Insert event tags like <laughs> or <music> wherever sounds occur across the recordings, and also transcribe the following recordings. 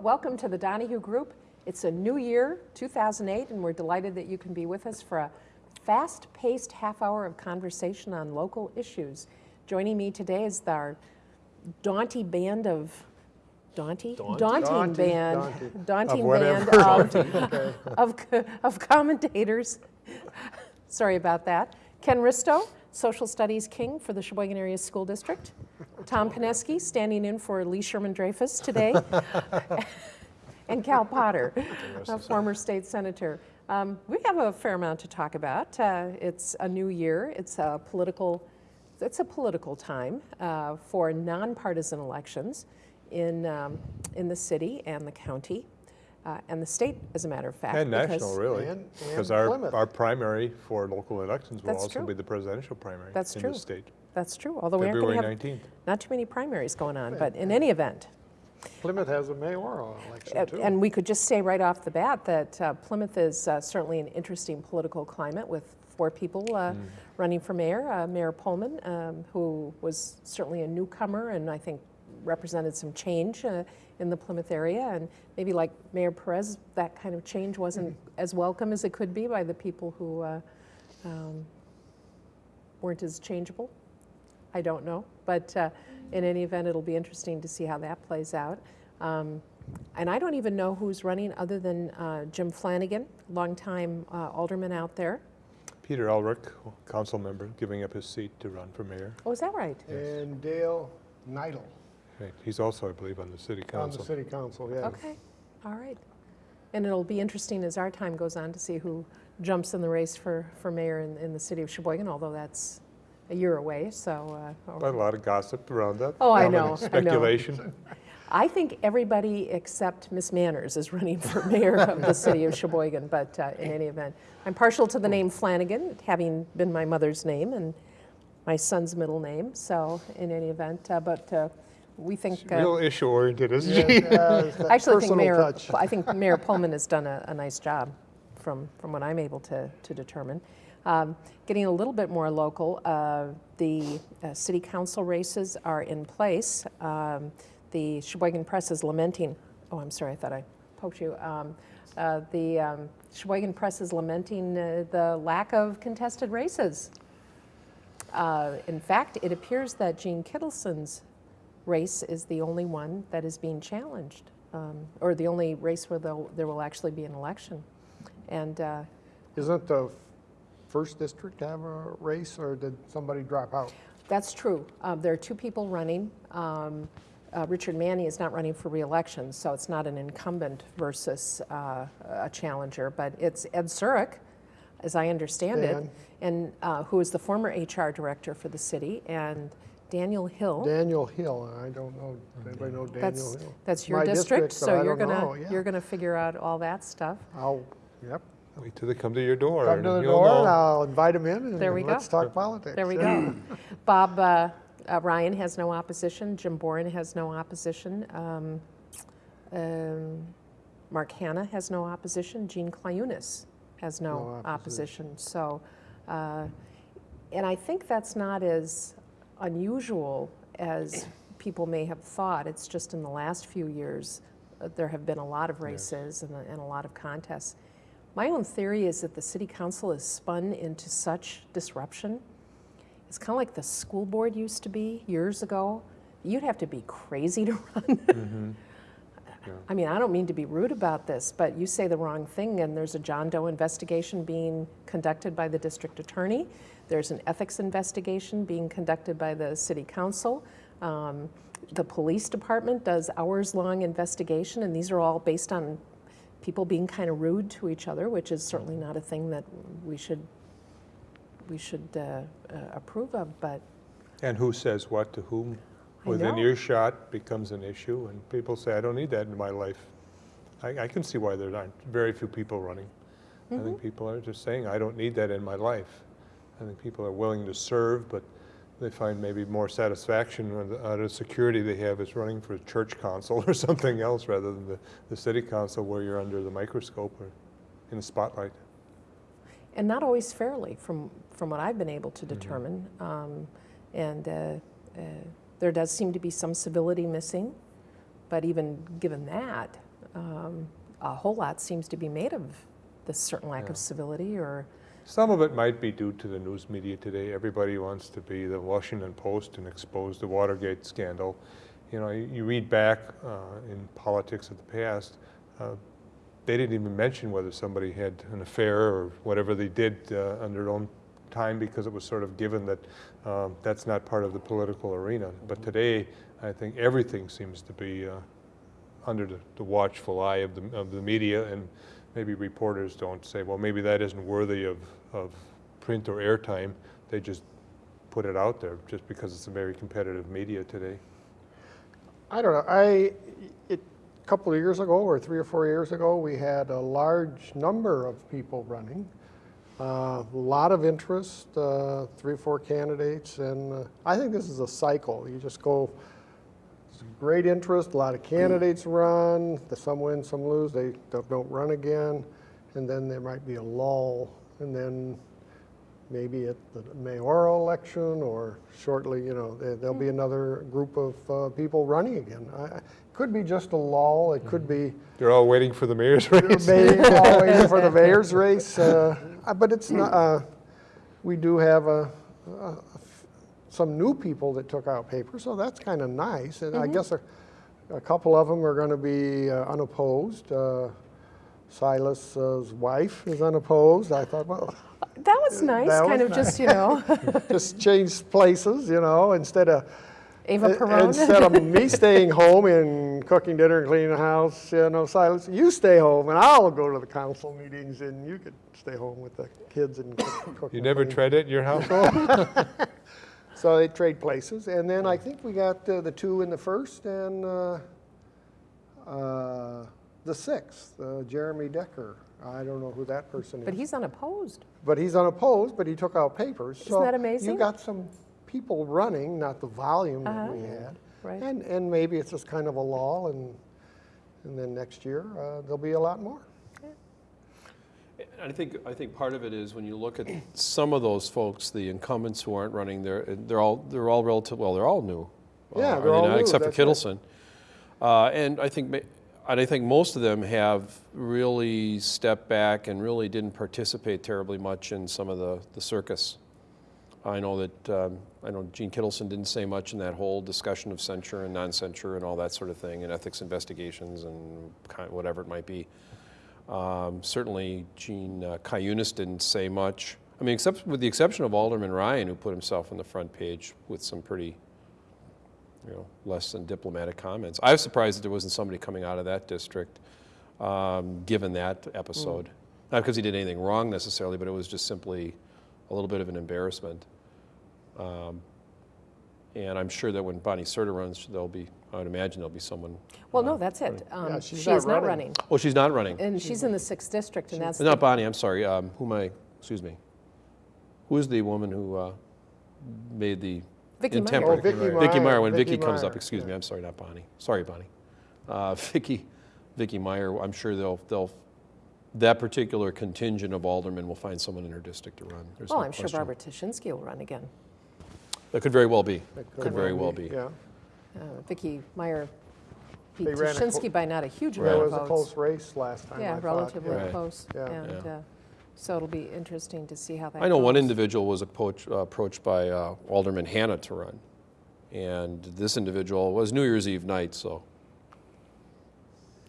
Hello, welcome to the Donahue Group. It's a new year, 2008, and we're delighted that you can be with us for a fast-paced half hour of conversation on local issues. Joining me today is our daunty band of daunty Daunty? daunting Daunty, band daunty. <laughs> daunting Of band whatever. of, <laughs> of, of commentators. <laughs> Sorry about that. Ken Risto, Social Studies King for the Sheboygan Area School District. Tom Pineski, standing in for Lee Sherman Dreyfus today. <laughs> and Cal Potter, <laughs> a former state senator. Um, we have a fair amount to talk about. Uh, it's a new year. It's a political. It's a political time uh, for nonpartisan elections in um, in the city and the county. Uh, and the state, as a matter of fact. And national, really. Because our, Plymouth. our primary for local elections will That's also true. be the presidential primary That's in true. the state. That's true, although we aren't going to have 19th. not too many primaries going on, but in any event. Plymouth has a mayoral election Uh, too. And we could just say right off the bat that uh, Plymouth is uh, certainly an interesting political climate with four people uh, running for mayor. Uh, Mayor Pullman, um, who was certainly a newcomer and I think represented some change uh, in the Plymouth area. And maybe like Mayor Perez, that kind of change wasn't as welcome as it could be by the people who uh, um, weren't as changeable. I don't know. But uh, in any event, it'll be interesting to see how that plays out. Um, and I don't even know who's running other than uh, Jim Flanagan, longtime uh, alderman out there. Peter Elrick, council member, giving up his seat to run for mayor. Oh, is that right? Yes. And Dale Neidl Right. He's also, I believe, on the city council. on the city council, yes. Okay, all right. And it'll be interesting as our time goes on to see who jumps in the race for, for mayor in, in the city of Sheboygan, although that's a year away, so. uh, But a lot of gossip around that. Oh, I know, I know. Speculation. I think everybody except Miss Manners is running for mayor of the city of Sheboygan, but uh, in any event, I'm partial to the name Flanagan, having been my mother's name and my son's middle name, so in any event, uh, but uh, we think. uh, Real issue oriented, isn't Yeah, she? it's <laughs> I actually think Mayor, touch. I think Mayor Pullman has done a, a nice job from, from what I'm able to, to determine. Um, Getting a little bit more local, uh, the uh, city council races are in place. Um, The Sheboygan Press is lamenting, oh, I'm sorry, I thought I poked you. Um, uh, The um, Sheboygan Press is lamenting uh, the lack of contested races. Uh, In fact, it appears that Gene Kittleson's race is the only one that is being challenged, um, or the only race where there'll- actually be an election. And uh, Isn't the first district to have a race or did somebody drop out? that's true. Um, There are two people running. Um, uh, Richard Manny is not running for reelection, so it's not an incumbent versus uh, a challenger, but it's Ed Zurich, as I understand it, and uh, who is the former HR director for the city, and Daniel Hill. Daniel Hill, I don't know, anybody know Daniel That's, Hill? that's your My district, so you're gonna, know, yeah. you're gonna figure out all that stuff. I'll, yep, Wait till they come to your door. come to the you'll door and. I'll invite them in and There we and let's go. talk politics. There we yeah. go. <laughs> Bob uh, uh, Ryan has no opposition. Jim Boren has no opposition. Um, um, Mark Hanna has no opposition. Gene Clyunas has no, No opposition. opposition. So, uh, and I think that's not as unusual as people may have thought. It's just in the last few years uh, there have been a lot of races and, a, and a lot of contests. My own theory is that the city council is spun into such disruption. It's kind of like the school board used to be years ago. You'd have to be crazy to <laughs> run. I mean, I don't mean to be rude about this, but you say the wrong thing, and there's a John Doe investigation being conducted by the district attorney. There's an ethics investigation being conducted by the city council. Um, the police department does hours-long investigation, and these are all based on people being kind of rude to each other, which is certainly not a thing that we should we should uh, uh, approve of. But And who says what to whom within earshot becomes an issue, and people say, I don't need that in my life. I, I can see why there aren't very few people running. I Mm-hmm. think people are just saying, I don't need that in my life. I think people are willing to serve, but they find maybe more satisfaction out of security they have is running for a church council <laughs> or something else rather than the, the city council where you're under the microscope or in the spotlight. and not always fairly, from from what I've been able to determine. Um, and uh, uh, there does seem to be some civility missing. But even given that, um, a whole lot seems to be made of this certain lack Yeah. of civility or, Some of it might be due to the news media today. Everybody wants to be the Washington Post and expose the Watergate scandal. You know, you you read back uh, in politics of the past, uh, they didn't even mention whether somebody had an affair or whatever they did uh, on their own time because it was sort of given that um, that's not part of the political arena. But today, I think everything seems to be uh, under the, the watchful eye of the, of the media and maybe reporters don't say, well, maybe that isn't worthy of, of print or airtime. They just put it out there just because it's a very competitive media today. I don't know, I, it, a couple of years ago, or three or four years ago, we had a large number of people running. A lot of interest, uh, three or four candidates, and uh, I think this is a cycle. You just go, great interest, a lot of candidates run, some win, some lose, they don't run again, and then there might be a lull, and then maybe at the mayoral election or shortly, you know, there- there'll be another group of uh, people running again. I- I- Could be just a lull, it could be They're all waiting for the mayor's race. maybe all waiting for the <laughs> mayor's race, uh, uh, but it's not, uh, we do have a, a- some new people that took out paper, so that's kind of nice. And I guess a, a couple of them are going to be uh, unopposed. Uh, Silas's wife is unopposed. I thought, well, that was nice, that kind was of just, you know, <laughs> just change places, you know, instead of Ava Uh, Perone. Instead of me <laughs> staying home and cooking dinner and cleaning the house, you know, Silas, you stay home and I'll go to the council meetings and you could stay home with the kids and cook. <coughs> cook You never clean. tried it in your household? <laughs> So they trade places, and then I think we got uh, the two in the first and uh, uh, the sixth, uh, Jeremy Decker. I don't know who that person is. But he's unopposed. But he's unopposed, but he took out papers. Isn't that amazing? You got some people running, not the volume that Uh-huh. we had. Right. And, and maybe it's just kind of a lull, and, and then next year, uh, there'll be a lot more. I think, I think part of it is when you look at some of those folks, the incumbents who aren't running, they're, they're all, they're all relative, well, they're all new. Yeah, uh, they're all not? new, Except for that's right. Kittleson. Uh, And I think, ma- and I think most of them have really stepped back and really didn't participate terribly much in some of the, the circus. I know that, um, I know Gene Kittleson didn't say much in that whole discussion of censure and non-censure and all that sort of thing, and ethics investigations and kind, whatever it might be. Um, certainly, Gene uh, Cayunas didn't say much. I mean, except with the exception of Alderman Ryan, who put himself on the front page with some pretty, you know, less than diplomatic comments. I was surprised that there wasn't somebody coming out of that district, um, given that episode. Not because he did anything wrong necessarily, but it was just simply a little bit of an embarrassment. Um, and I'm sure that when Bonnie Serta runs, there'll be, I would imagine there'll be someone. Well, no, that's it. Um, Yeah, she's She not is not running. running. Oh, she's not running. And she's in the sixth district, and that's, Not the- Bonnie, I'm sorry. Um, who am I, excuse me. Who is the woman who uh, made the Vicky Meyer. intemperate? Oh, Vicky Meyer. Vicky Meyer, Meyer, when Vicky Vicky comes up, Meyer, excuse me. I'm sorry, not Bonnie. Sorry, Bonnie. Uh, <laughs> Vicky, Vicky Meyer, I'm sure they'll, they'll, that particular contingent of aldermen will find someone in her district to run. There's well, no I'm sure. Barbara Tashinsky will run again. That could very well be. That Could very well be. Yeah, Uh, Vicky Meyer beat They ran a clo- Tashinsky by not a huge that amount was a close race last time, I Yeah, thought. relatively Right. close. Yeah. And Yeah. uh, so it'll be interesting to see how that I know one individual was approached, uh, approached by uh, Alderman Hanna to run. And this individual was New Year's Eve night, so,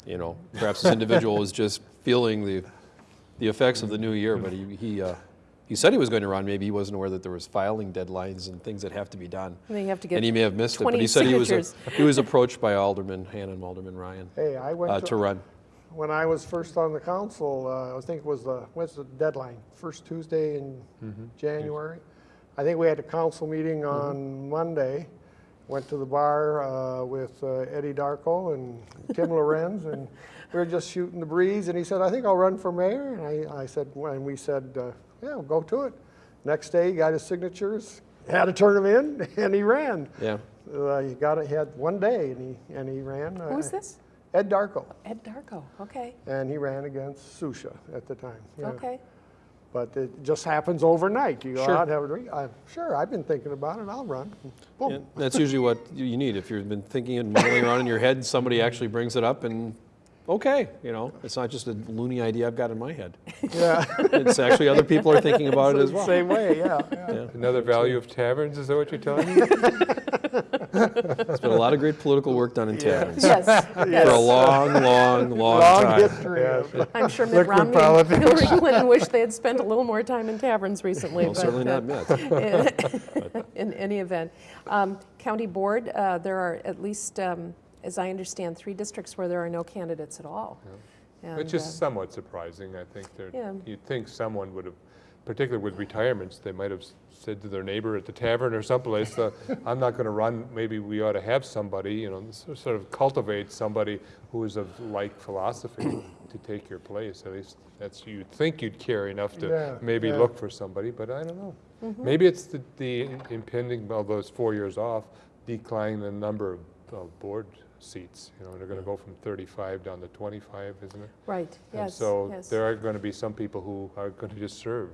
you know, perhaps this individual was just feeling the, the effects of the new year, but he, he, uh, he said he was going to run. Maybe he wasn't aware that there was filing deadlines and things that have to be done. And you have to get And he may have missed it, but he said he was, a- he was approached by Alderman Hanna and Alderman Ryan Hey, I uh, went to to, run. When I was first on the council, uh, I think it was the, what's the deadline? First Tuesday in January? I think we had a council meeting on Monday. Went to the bar uh, with uh, Eddie Darko and Tim <laughs> Lorenz, and we were just shooting the breeze. And he said, "I think I'll run for mayor." And I, I said, and we said, uh, "Yeah, we'll go to it." Next day, he got his signatures, had to turn them in, <laughs> and he ran. Yeah. Uh, he got it. He had one day, and he and he ran. Who is uh, this? Ed Darko, Ed Darko. Okay. and he ran against Susha at the time. yeah. Okay. But it just happens overnight. You go Sure. out have a drink. I'm sure, I've been thinking about it, I'll run. Boom. And That's usually what you need. If you've been thinking and mulling around in your head, somebody actually brings it up and, okay, you know, it's not just a loony idea I've got in my head. Yeah. <laughs> It's actually other people are thinking about it as well. Same way, yeah. yeah. Yeah. Another value of taverns, is that what you're telling me? <laughs> There's been a lot of great political work done in taverns Yes, for a long, long, long Long time. history of. Yes. I'm sure Mitt Liquid Romney and politics. <laughs> Hillary Clinton wish they had spent a little more time in taverns recently. Well, but, certainly uh, not Mitt. <laughs> in any event. Um, County Board, uh, there are at least, um, as I understand, three districts where there are no candidates at all. And, Which uh, is somewhat surprising, I think. Yeah. You'd think someone would have, particularly with retirements, they might have said to their neighbor at the tavern or someplace, uh, <laughs> I'm not going to run, maybe we ought to have somebody, you know, sort of cultivate somebody who is of like philosophy <coughs> to take your place. At least that's, you'd think you'd care enough Yeah, to maybe yeah. look for somebody, but I don't know. Maybe it's the- the impending, well, those four years off, declining the number of of board seats. You know, they're going to go from 35 down to 25, isn't it? Right, And yes, so yes. there are going to be some people who are going to just serve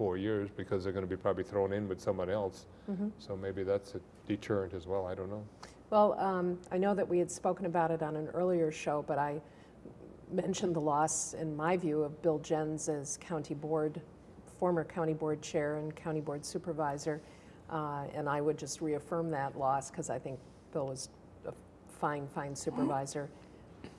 four years because they're going to be probably thrown in with someone else. Mm-hmm. So maybe that's a deterrent as well, I don't know. Well, um, I know that we had spoken about it on an earlier show, but I mentioned the loss, in my view, of Bill Jens as county board, former county board chair and county board supervisor. Uh, And I would just reaffirm that loss because I think Bill was a fine, fine supervisor.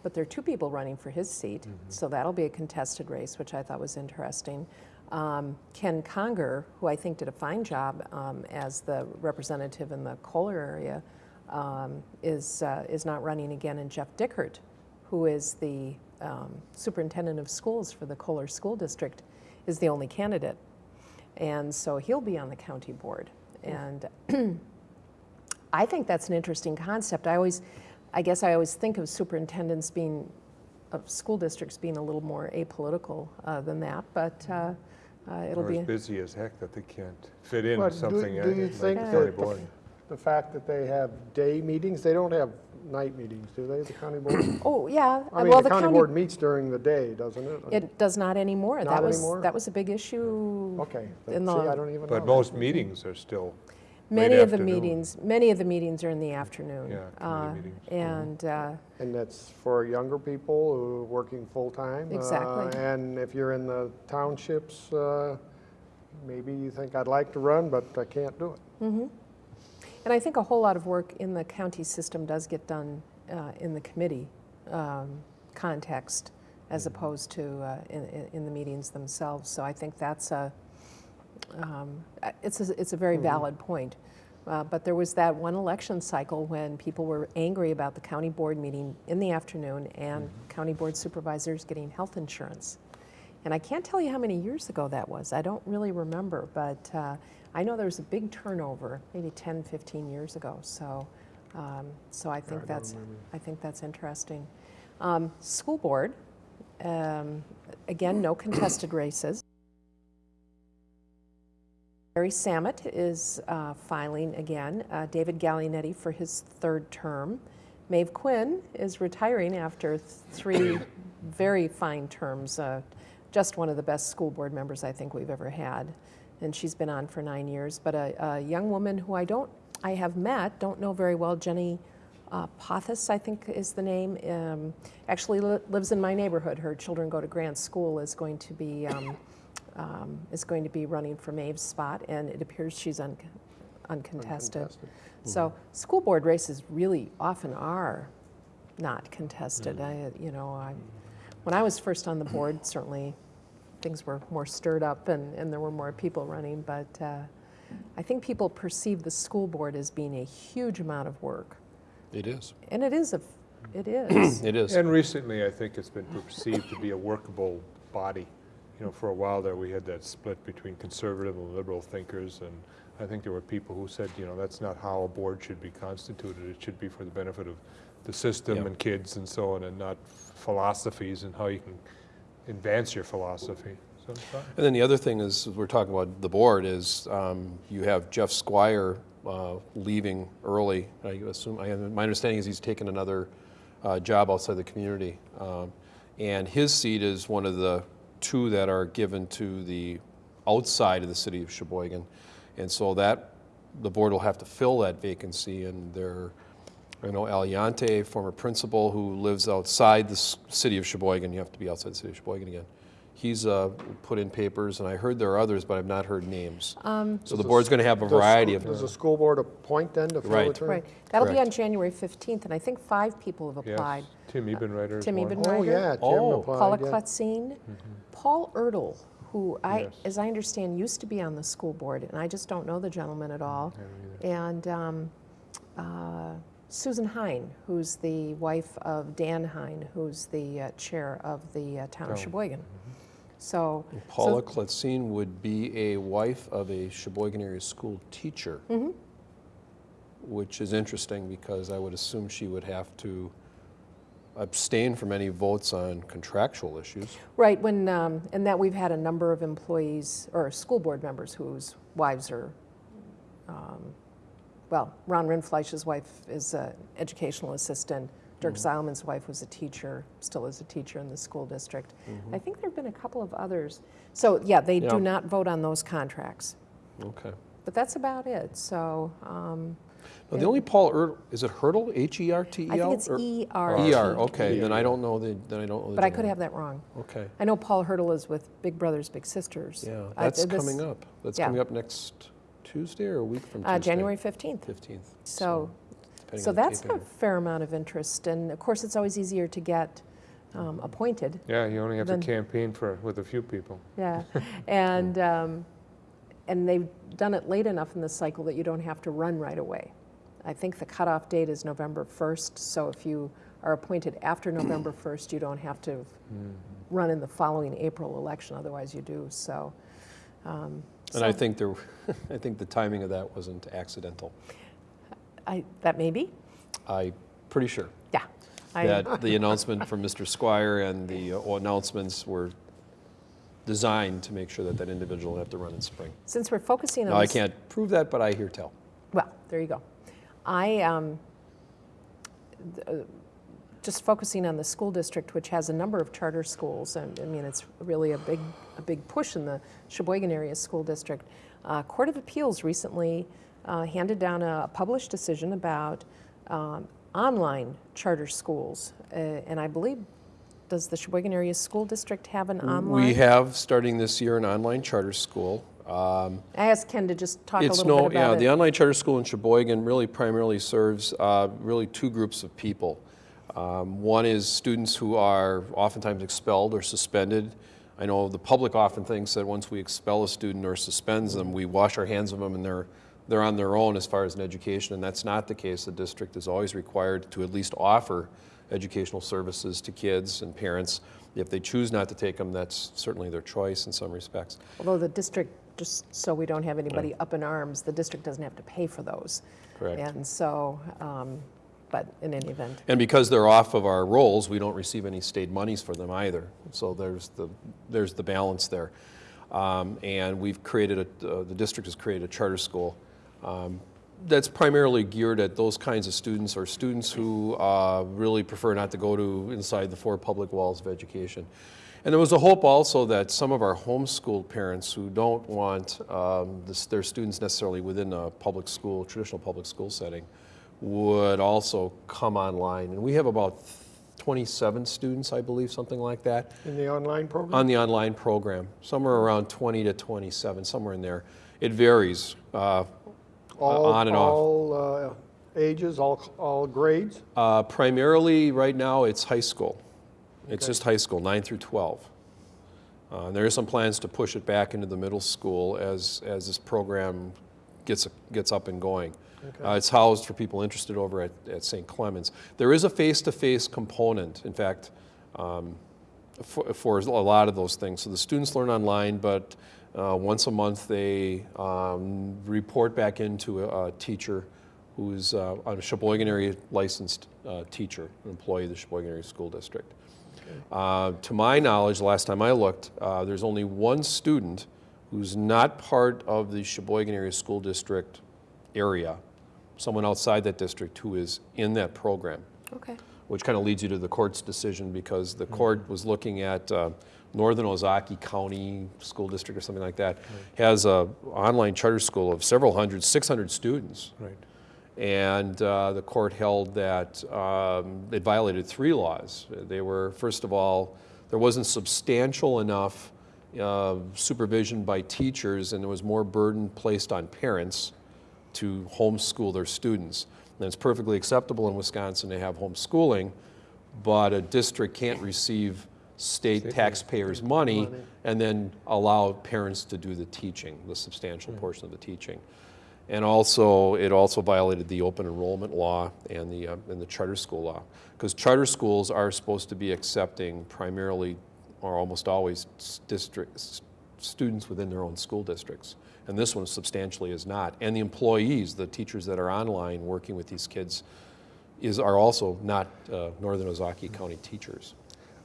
But there are two people running for his seat, so that'll be a contested race, which I thought was interesting. Um, Ken Conger, who I think did a fine job um, as the representative in the Kohler area, um, is, uh, is not running again, and Jeff Dickert, who is the um, superintendent of schools for the Kohler School District, is the only candidate. And so he'll be on the county board. And <clears throat> I think that's an interesting concept. I always, I guess I always think of superintendents being, of school districts being a little more apolitical uh, than that, but uh, uh, it'll Or be. as busy as heck that they can't fit in But do- something do uh, you like think the that the- The fact that they have day meetings, they don't have night meetings, do they, the county board? <coughs> Oh, yeah. I mean, well, the county board meets during the day, doesn't it? It does not anymore. Not that was anymore? that was a big issue. Okay, see, in the- I don't even know. But most meetings are still, Many late of the meetings, many of the meetings are in the afternoon. Yeah, Uh. And uh, And that's for younger people who are working full-time. uh, Exactly. And if you're in the townships, uh, maybe you think, I'd like to run, but I can't do it. And I think a whole lot of work in the county system does get done uh, in the committee um, context as opposed to uh, in, in- in the meetings themselves. So I think that's a, um, it's a, it's a very valid point. Uh, But there was that one election cycle when people were angry about the county board meeting in the afternoon and county board supervisors getting health insurance. And I can't tell you how many years ago that was. I don't really remember, but uh, I know there was a big turnover, maybe 10, 15 years ago. So, um, so I think don't that's remember. I think that's interesting. Um, school board, um, again, no contested races. Barry Samet is uh, filing again. Uh, David Gallinetti for his third term. Maeve Quinn is retiring after three <coughs> very fine terms. Uh, just one of the best school board members I think we've ever had, and she's been on for nine years. But a, a young woman who I don't, I have met, don't know very well, Jenny uh, Pothis, I think is the name. Um, actually li- lives in my neighborhood. Her children go to Grant School. Is going to be um, um, is going to be running for Maeve's spot, and it appears she's un- uncontested. Uncontested. So school board races really often are not contested. I, you know, I, when I was first on the board, <clears throat> certainly things were more stirred up and, and there were more people running. But uh, I think people perceive the school board as being a huge amount of work, It is. and it is a, it <clears throat> is. It is. and recently, I think it's been perceived to be a workable body. You know, for a while there, we had that split between conservative and liberal thinkers, and I think there were people who said, you know, that's not how a board should be constituted. It should be for the benefit of the system Yeah. and kids and so on, and not philosophies and how you can advance your philosophy. So. And then the other thing is, we're talking about the board, is um, you have Jeff Squire uh, leaving early. I assume, I, my understanding is he's taken another uh, job outside the community. Um, And his seat is one of the two that are given to the outside of the city of Sheboygan. And so that, the board will have to fill that vacancy, and there, I know Aliante, former principal who lives outside the city of Sheboygan, you have to be outside the city of Sheboygan again. He's uh, put in papers, and I heard there are others, but I've not heard names. So the board's going to have a variety school- of. Does the school board appoint then to fill the Right. term? Right, that'll be on January 15th, and I think five people have Yes, applied. Tim Ebenreiter is Tim one. Eben- Oh, yeah, Jim Oh. applied, Paula yeah. Kletzine, Paul Ertl, who I, Yes. as I understand, used to be on the school board, and I just don't know the gentleman at all. And um, uh, Susan Hine, who's the wife of Dan Hine, who's the uh, chair of the uh, town of Oh. Sheboygan. So, Paula Kletzine would be a wife of a Sheboygan area school teacher. Which is interesting because I would assume she would have to abstain from any votes on contractual issues. right, when, um, and that we've had a number of employees, or school board members whose wives are, um, well, Ron Rinfleisch's wife is an educational assistant. Dirk Zeilman's wife was a teacher, still is a teacher in the school district. I think there have been a couple of others. So, yeah, they Yeah. do not vote on those contracts. Okay. But that's about it, so, um, Now, the only Paul Ertl, is it Hurdle, H-E-R-T-E-L? I think it's or- E-R. E-R, okay, then I don't know the, then I don't know the. But I could have that wrong. Okay, I know Paul Hurdle is with Big Brothers Big Sisters. yeah, I- that's this- coming up. That's yeah. coming up next Tuesday or a week from Tuesday? Uh, January 15th. 15th. So, depending so that's a fair amount of interest, and of course, it's always easier to get um, appointed. Yeah, you only have to campaign for, with a few people. Yeah, <laughs> and, um, and they've done it late enough in the cycle that you don't have to run right away. I think the cutoff date is November 1st, so if you are appointed after <clears throat> November 1st, you don't have to Mm-hmm. run in the following April election, otherwise you do, so. um, And I think there, <laughs> I think the timing of that wasn't accidental. I, that may be, I'm pretty sure yeah. I- that the announcement from Mr. Squire and the uh, announcements were designed to make sure that that individual would have to run in spring. Since we're focusing on. Now, I this- can't prove that, but I hear tell. Well, there you go. I, um, th- uh, just focusing on the school district, which has a number of charter schools, and I mean, it's really a big, a big push in the Sheboygan area school district. Uh, Court of Appeals recently uh, handed down a published decision about um, online charter schools. Uh, And I believe, does the Sheboygan area school district have an online? We have, starting this year, an online charter school. Um, I asked Ken to just talk a It's little no, bit yeah, about the online charter school in Sheboygan really primarily serves uh, really two groups of people. Um, One is students who are oftentimes expelled or suspended. I know the public often thinks that once we expel a student or suspends them, we wash our hands of them and they're, they're on their own as far as an education, and that's not the case. The district is always required to at least offer educational services to kids and parents. If they choose not to take them, that's certainly their choice in some respects. Although the district, just so we don't have anybody up in arms, the district doesn't have to pay for those. Correct. And so, um, but in any event, And because they're off of our rolls, we don't receive any state monies for them either. So there's the, there's the balance there. Um, And we've created, a uh, the district has created a charter school um, that's primarily geared at those kinds of students or students who uh, really prefer not to go to inside the four public walls of education. And there was a hope also that some of our homeschooled parents who don't want um, this, their students necessarily within a public school, traditional public school setting, would also come online. And we have about 27 students, I believe, something like that, In the online program? on the online program. Somewhere around 20 to 27, somewhere in there. It varies. Uh, All, on and off. all uh, ages, all, all grades? uh, primarily, right now, it's high school. It's just high school, 9 through 12. Uh, and there are some plans to push it back into the middle school as, as this program gets, gets up and going. Uh, it's housed for people interested over at, at St. Clements. There is a face-to-face component, in fact, um, for, for a lot of those things. So the students learn online, but uh, once a month they um, report back into a, a teacher who's uh, a Sheboygan area licensed uh, teacher, an employee of the Sheboygan area school district. Uh, to my knowledge, the last time I looked, uh, there's only one student who's not part of the Sheboygan area school district area, someone outside that district who is in that program. okay. which kind of leads you to the court's decision because the court was looking at uh, Northern Ozaukee County School District or something like that, has a online charter school of several hundred, 600 students. Right. And uh, the court held that um, it violated three laws. They were, first of all, there wasn't substantial enough uh, supervision by teachers, and there was more burden placed on parents to homeschool their students. And it's perfectly acceptable in Wisconsin to have homeschooling, but a district can't receive state taxpayers' money and then allow parents to do the teaching, the substantial portion of the teaching. And also, it also violated the open enrollment law and the, uh, and the charter school law. Because charter schools are supposed to be accepting primarily, or almost always, districts, students within their own school districts. And this one substantially is not. And the employees, the teachers that are online working with these kids, is, are also not uh, Northern Ozaukee County teachers.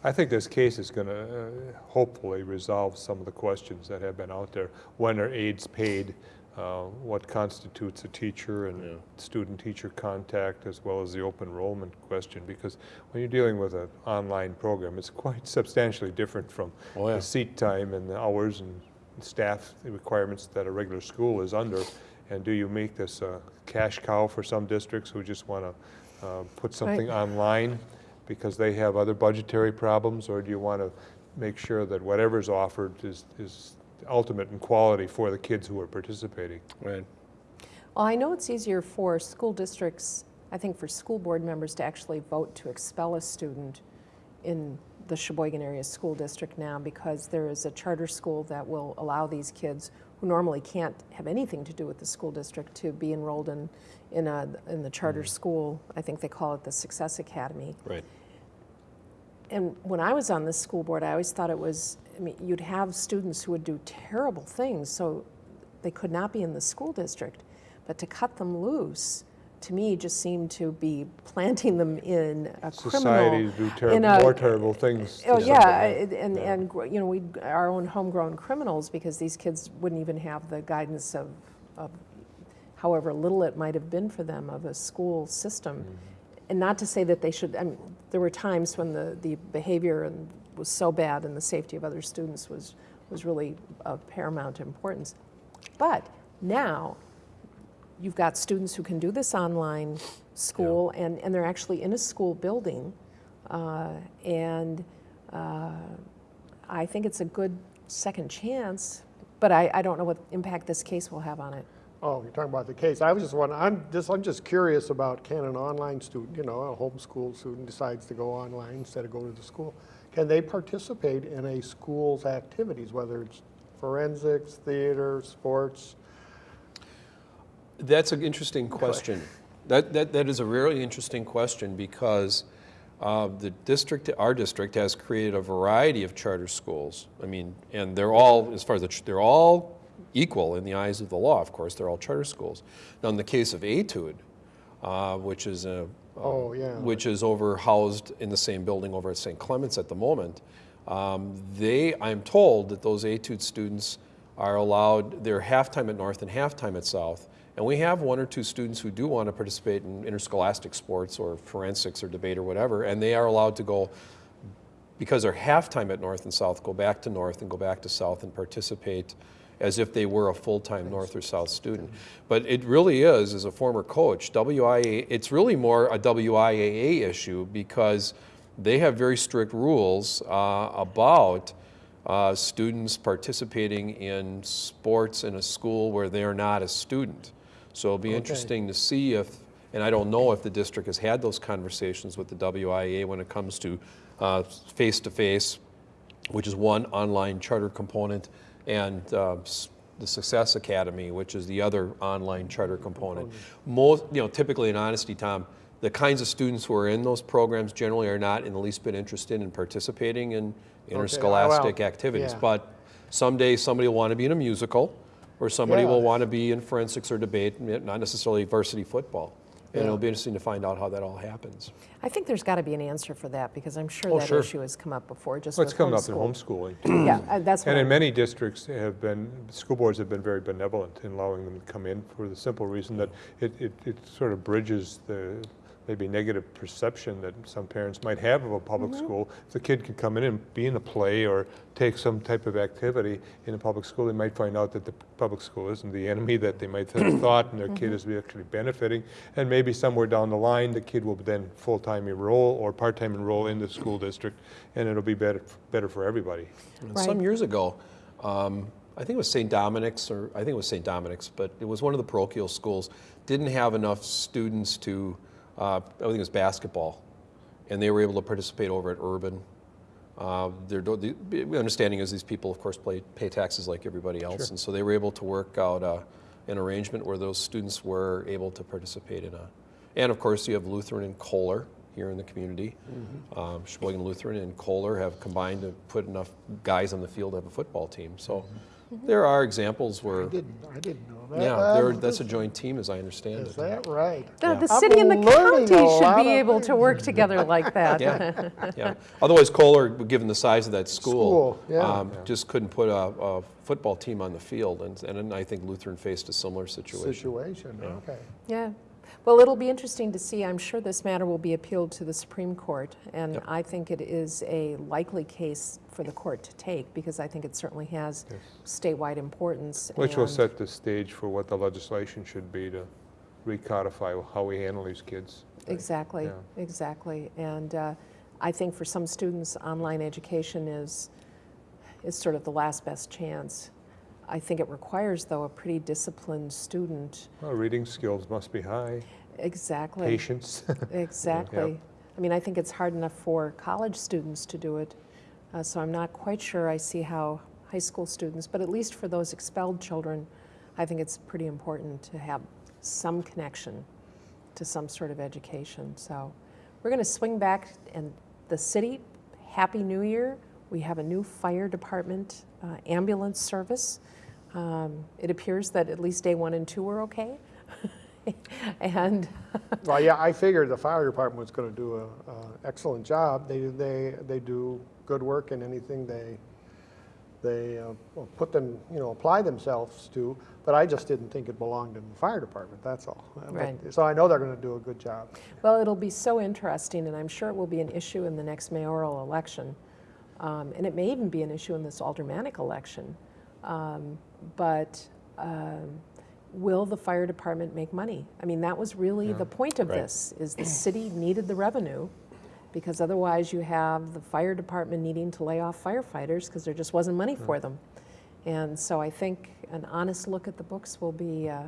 I think this case is going to hopefully resolve some of the questions that have been out there. When are aides paid? Uh, What constitutes a teacher Yeah. and student-teacher contact, as well as the open enrollment question? Because when you're dealing with an online program, it's quite <laughs> substantially different from Oh, yeah. the seat time and the hours and staff requirements that a regular school is under. And do you make this a cash cow for some districts who just want to put something online because they have other budgetary problems? Or do you want to make sure that whatever's offered is, is ultimate in quality for the kids who are participating? Right. Well, I know it's easier for school districts, I think for school board members to actually vote to expel a student in the Sheboygan Area School District now because there is a charter school that will allow these kids who normally can't have anything to do with the school district to be enrolled in, in, a, in the charter mm-hmm. school. I think they call it the Success Academy. Right. And when I was on this school board, I always thought it was, I mean, you'd have students who would do terrible things, so they could not be in the school district. But to cut them loose, to me, just seemed to be <laughs> planting them in a Society criminal. do terrible, a- more terrible things. Oh, yeah, somebody. I- and, and, you know, we, our own homegrown criminals, because these kids wouldn't even have the guidance of, of however little it might have been for them of a school system. Mm-hmm. And not to say that they should, I mean, there were times when the, the behavior was so bad and the safety of other students was, was really of paramount importance. But now, you've got students who can do this online school, and, and they're actually in a school building. Uh, and uh, I think it's a good second chance, but I, I don't know what impact this case will have on it. Oh, you're talking about the case. I was just wondering, I'm just, I'm just curious about can an online student, you know, a homeschool student decides to go online instead of go to the school, can they participate in a school's activities, whether it's forensics, theater, sports? That's an interesting question. That, that, that is a really interesting question because uh, the district, our district has created a variety of charter schools. I mean, and they're all, as far as the, they're all equal in the eyes of the law, of course, they're all charter schools. Now, in the case of Etude, uh, which is a, Oh, yeah. which is over housed in the same building over at St. Clements at the moment. Um, they, I'm told that those Etude students are allowed, they're halftime at North and halftime at South. And we have one or two students who do want to participate in interscholastic sports or forensics or debate or whatever, and they are allowed to go because they're halftime at North and South, go back to North and go back to South and participate as if they were a full-time North or South student. But it really is, as a former coach, WIAA, it's really more a WIAA issue because they have very strict rules uh, about uh, students participating in sports in a school where they are not a student. So it'll be interesting to see if, and I don't know if the district has had those conversations with the WIAA when it comes to uh, face-to-face, which is one online charter component, and uh, the Success Academy, which is the other online charter component. Most, you know, typically in honesty, Tom, the kinds of students who are in those programs generally are not in the least bit interested in participating in interscholastic well, activities. yeah. But someday somebody will want to be in a musical, or somebody Yeah. will want to be in forensics or debate, not necessarily varsity football. And Yeah. it'll be interesting to find out how that all happens. I think there's got to be an answer for that because I'm sure Oh, that sure. issue has come up before, just Well, it's come up in homeschooling. Yeah, uh, that's what And in I'm- many districts have been, school boards have been very benevolent in allowing them to come in for the simple reason that it, it, it sort of bridges the, maybe negative perception that some parents might have of a public school. If the kid could come in and be in a play or take some type of activity in a public school, they might find out that the public school isn't the enemy that they might have <coughs> thought, and their kid is actually benefiting. And maybe somewhere down the line, the kid will then full-time enroll or part-time enroll in the school district, and it'll be better, better for everybody. And Some years ago, um, I think it was St. Dominic's, or I think it was St. Dominic's, but it was one of the parochial schools, didn't have enough students to, uh, I think it was basketball, and they were able to participate over at Urban. Uh, their, the understanding is these people, of course, play, pay taxes like everybody else, and so they were able to work out uh, an arrangement where those students were able to participate in a. And of course, you have Lutheran and Kohler here in the community. Um, Sheboygan Lutheran and Kohler have combined to put enough guys on the field to have a football team. So there are examples where I didn't, I didn't know that. yeah, there- that's a joint team, as I understand Is it. that right? The, Yeah. the I'm city and the county should be of able to work together like <laughs> that. Yeah, <laughs> yeah. Otherwise, Kohler, given the size of that school, School, yeah. um, just couldn't put a, a football team on the field, and, and I think Lutheran faced a similar situation. Situation, okay. Yeah. Well, it'll be interesting to see. I'm sure this matter will be appealed to the Supreme Court, and Yep. I think it is a likely case for the court to take because I think it certainly has Yes. statewide importance. Which will set the stage for what the legislation should be to recodify how we handle these kids. Exactly, Yeah. exactly. And uh, I think for some students, online education is, is sort of the last best chance. I think it requires, though, a pretty disciplined student. Well, reading skills must be high, Exactly. patience. <laughs> Exactly. I mean, I think it's hard enough for college students to do it, uh, so I'm not quite sure I see how high school students, but at least for those expelled children, I think it's pretty important to have some connection to some sort of education. So we're going to swing back and the city, Happy New Year. We have a new fire department uh, ambulance service. Um, it appears that at least day one and two were okay. <laughs> and Well, yeah, I figured the fire department was gonna do a, a excellent job. They, they, they do good work in anything they, they uh, put them, you know, apply themselves to, but I just didn't think it belonged in the fire department, that's all. But- So I know they're gonna do a good job. Well, it'll be so interesting, and I'm sure it will be an issue in the next mayoral election. Um, and it may even be an issue in this aldermanic election. Um, but um, will the fire department make money? I mean, that was really the point of Right. this, is the city needed the revenue because otherwise you have the fire department needing to lay off firefighters because there just wasn't money for them. And so I think an honest look at the books will be, uh,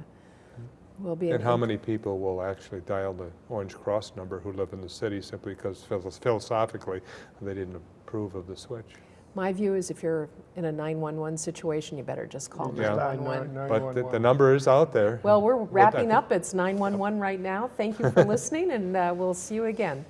will be. And how many people will actually dial the Orange Cross number who live in the city simply because philosophically, they didn't approve of the switch? My view is if you're in a 911 situation, you better just call Yeah. 911. But the- the number is out there. Well, we're wrapping up. It's 911 right now. Thank you for <laughs> listening, and uh, we'll see you again.